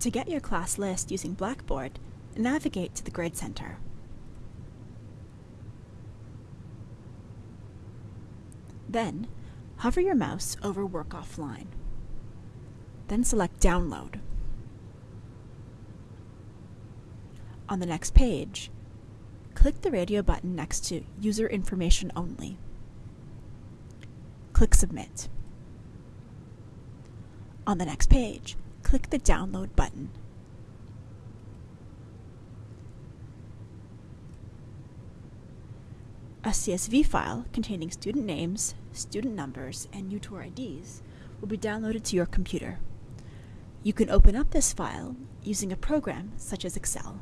To get your class list using Blackboard, navigate to the Grade Center. Then, hover your mouse over Work Offline. Then select Download. On the next page, click the radio button next to User Information Only. Click Submit. On the next page, click the Download button. A CSV file containing student names, student numbers, and UTOR IDs will be downloaded to your computer. You can open up this file using a program such as Excel.